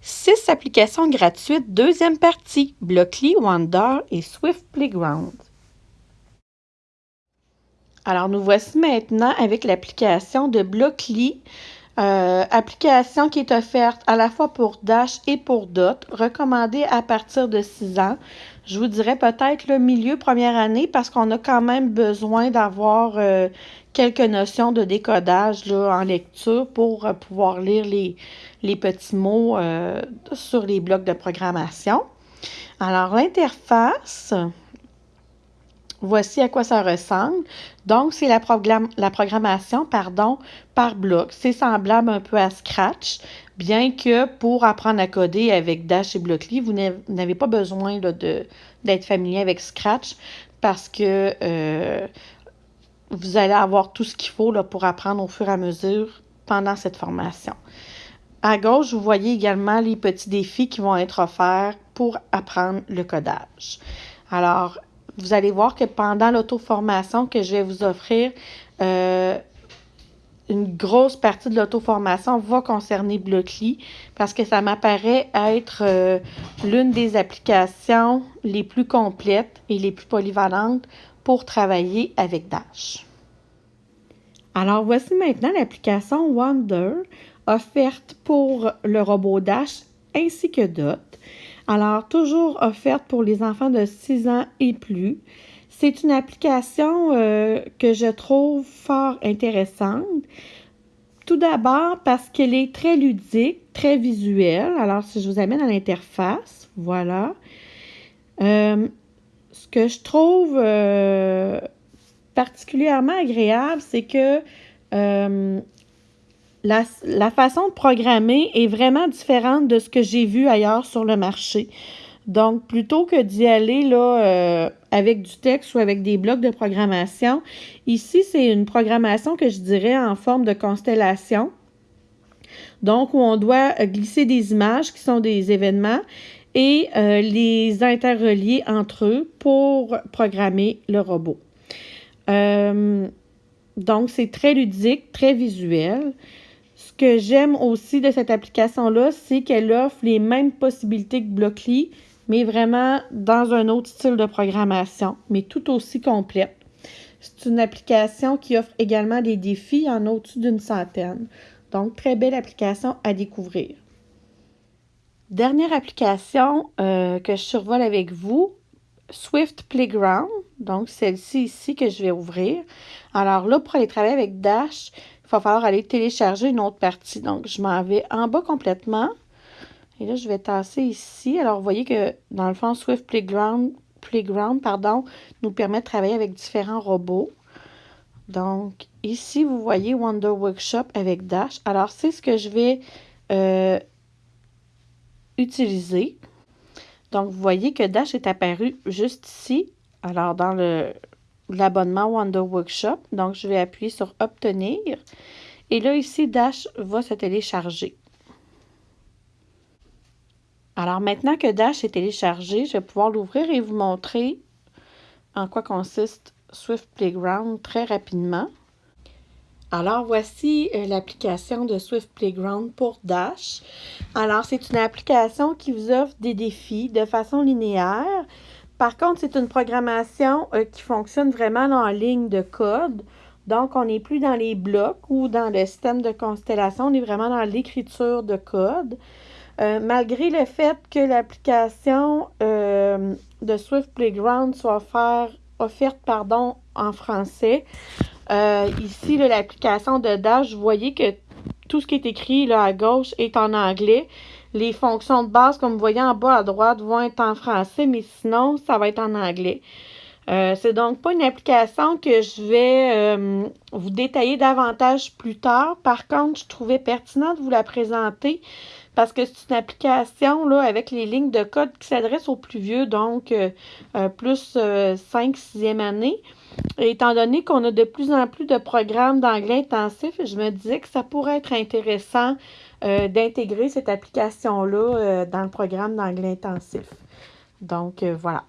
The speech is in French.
Six applications gratuites, deuxième partie, Blockly, Wonder et Swift Playground. Alors, nous voici maintenant avec l'application de Blockly, euh, application qui est offerte à la fois pour Dash et pour Dot, recommandée à partir de 6 ans. Je vous dirais peut-être le milieu première année parce qu'on a quand même besoin d'avoir euh, quelques notions de décodage là, en lecture pour euh, pouvoir lire les, les petits mots sur les blocs de programmation. Alors, l'interface, Voici à quoi ça ressemble. Donc, c'est la, programmation pardon, par bloc. C'est semblable un peu à Scratch, bien que pour apprendre à coder avec Dash et Blockly, vous n'avez pas besoin d'être familier avec Scratch parce que euh, vous allez avoir tout ce qu'il faut pour apprendre au fur et à mesure pendant cette formation. À gauche, vous voyez également les petits défis qui vont être offerts pour apprendre le codage. Alors, vous allez voir que pendant l'auto-formation que je vais vous offrir, euh, une grosse partie de l'auto-formation va concerner Blockly parce que ça m'apparaît être euh, l'une des applications les plus complètes et les plus polyvalentes pour travailler avec Dash. Alors voici maintenant l'application Wonder offerte pour le robot Dash ainsi que Dot. Alors, toujours offerte pour les enfants de 6 ans et plus. C'est une application euh, que je trouve fort intéressante. Tout d'abord parce qu'elle est très ludique, très visuelle. Alors, si je vous amène à l'interface, voilà. Euh, ce que je trouve euh, particulièrement agréable, c'est que la, façon de programmer est vraiment différente de ce que j'ai vu ailleurs sur le marché. Donc, plutôt que d'y aller euh, avec du texte ou avec des blocs de programmation, ici, c'est une programmation que je dirais en forme de constellation. Donc, où on doit glisser des images qui sont des événements et euh, les interrelier entre eux pour programmer le robot. Euh, donc, c'est très ludique, très visuel. Ce que j'aime aussi de cette application-là, c'est qu'elle offre les mêmes possibilités que Blockly, mais vraiment dans un autre style de programmation, mais tout aussi complète. C'est une application qui offre également des défis en au-dessus d'une centaine. Donc, très belle application à découvrir. Dernière application euh, que je survole avec vous, Swift Playground. Donc, celle-ci ici que je vais ouvrir. Alors là, pour aller travailler avec Dash, il va falloir aller télécharger une autre partie. Donc, je m'en vais en bas complètement. Et là, je vais tasser ici. Alors, vous voyez que, dans le fond, Swift Playground, Playground pardon, nous permet de travailler avec différents robots. Donc, ici, vous voyez Wonder Workshop avec Dash. Alors, c'est ce que je vais euh, utiliser. Donc, vous voyez que Dash est apparu juste ici. Alors, dans le, l'abonnement Wonder Workshop. Donc, je vais appuyer sur Obtenir. Et là, ici, Dash va se télécharger. Alors, maintenant que Dash est téléchargé, je vais pouvoir l'ouvrir et vous montrer en quoi consiste Swift Playground très rapidement. Alors, voici euh, l'application de Swift Playground pour Dash. Alors, c'est une application qui vous offre des défis de façon linéaire par contre, c'est une programmation euh, qui fonctionne vraiment en ligne de code. Donc, on n'est plus dans les blocs ou dans le système de constellation, on est vraiment dans l'écriture de code. Euh, malgré le fait que l'application euh, de Swift Playground soit offerte pardon, en français, ici, l'application de Dash, vous voyez que tout ce qui est écrit là, à gauche est en anglais. Les fonctions de base, comme vous voyez en bas à droite, vont être en français, mais sinon, ça va être en anglais. Euh, c'est donc pas une application que je vais euh, vous détailler davantage plus tard. Par contre, je trouvais pertinent de vous la présenter parce que c'est une application là, avec les lignes de code qui s'adresse aux plus vieux, donc euh, plus 5 6e année. Étant donné qu'on a de plus en plus de programmes d'anglais intensif, je me disais que ça pourrait être intéressant euh, d'intégrer cette application-là euh, dans le programme d'anglais intensif. Donc, euh, voilà.